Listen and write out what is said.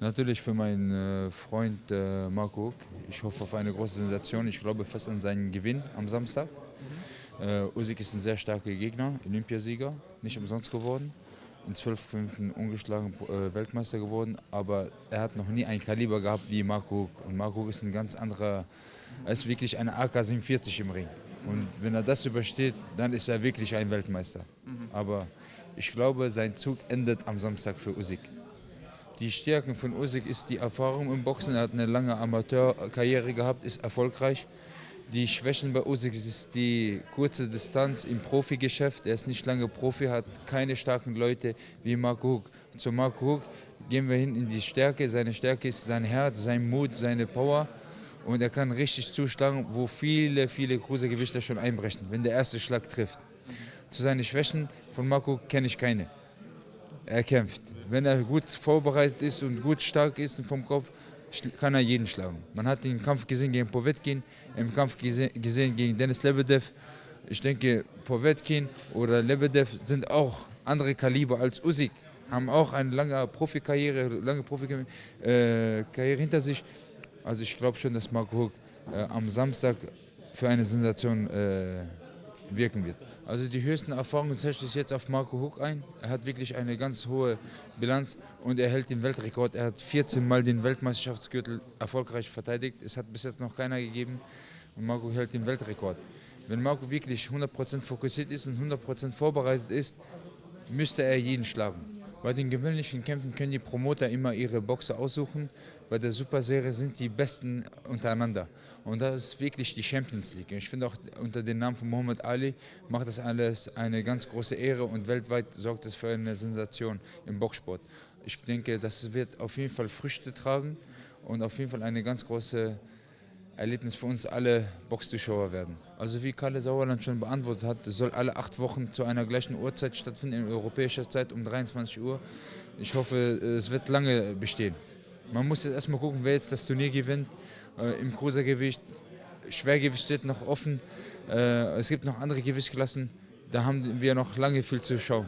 Natürlich für meinen äh, Freund äh, Marco. Ich hoffe auf eine große Sensation. Ich glaube fest an seinen Gewinn am Samstag. Äh, Usyk ist ein sehr starker Gegner, Olympiasieger, nicht umsonst geworden. In zwölf Kämpfen ungeschlagen Weltmeister geworden, aber er hat noch nie ein Kaliber gehabt wie Marco. Und Marco ist ein ganz anderer, er ist wirklich eine AK-47 im Ring. Und wenn er das übersteht, dann ist er wirklich ein Weltmeister. Aber ich glaube, sein Zug endet am Samstag für Usyk. Die Stärken von Usyk ist die Erfahrung im Boxen. Er hat eine lange Amateurkarriere gehabt, ist erfolgreich. Die Schwächen bei Usyk ist die kurze Distanz im Profigeschäft. Er ist nicht lange Profi, hat keine starken Leute wie Marco Huck. Zu Marco Huck gehen wir hin in die Stärke. Seine Stärke ist sein Herz, sein Mut, seine Power. Und er kann richtig zuschlagen, wo viele, viele Cruisergewichter schon einbrechen, wenn der erste Schlag trifft. Zu seinen Schwächen von Marco kenne ich keine er kämpft. Wenn er gut vorbereitet ist und gut stark ist vom Kopf, kann er jeden schlagen. Man hat den Kampf gesehen gegen Povetkin, im Kampf gesehen gegen Dennis Lebedev. Ich denke, Povetkin oder Lebedev sind auch andere Kaliber als Usyk, haben auch eine lange Profikarriere, lange Profikarriere äh, hinter sich. Also ich glaube schon, dass Marco äh, am Samstag für eine Sensation äh, wirken wird. Also die höchsten Erfahrungen setze ich jetzt auf Marco Huck ein. Er hat wirklich eine ganz hohe Bilanz und er hält den Weltrekord. Er hat 14 Mal den Weltmeisterschaftsgürtel erfolgreich verteidigt. Es hat bis jetzt noch keiner gegeben und Marco hält den Weltrekord. Wenn Marco wirklich 100% fokussiert ist und 100% vorbereitet ist, müsste er jeden schlagen. Bei den gewöhnlichen Kämpfen können die Promoter immer ihre Boxer aussuchen. Bei der Superserie sind die Besten untereinander. Und das ist wirklich die Champions League. Ich finde auch unter dem Namen von Muhammad Ali macht das alles eine ganz große Ehre und weltweit sorgt es für eine Sensation im Boxsport. Ich denke, das wird auf jeden Fall Früchte tragen und auf jeden Fall eine ganz große Erlebnis für uns alle Boxzuschauer werden. Also wie Kalle Sauerland schon beantwortet hat, es soll alle acht Wochen zu einer gleichen Uhrzeit stattfinden, in europäischer Zeit um 23 Uhr. Ich hoffe, es wird lange bestehen. Man muss jetzt erstmal gucken, wer jetzt das Turnier gewinnt. Äh, Im Cruisergewicht, Schwergewicht steht noch offen. Äh, es gibt noch andere Gewichtsklassen. Da haben wir noch lange viel zu schauen.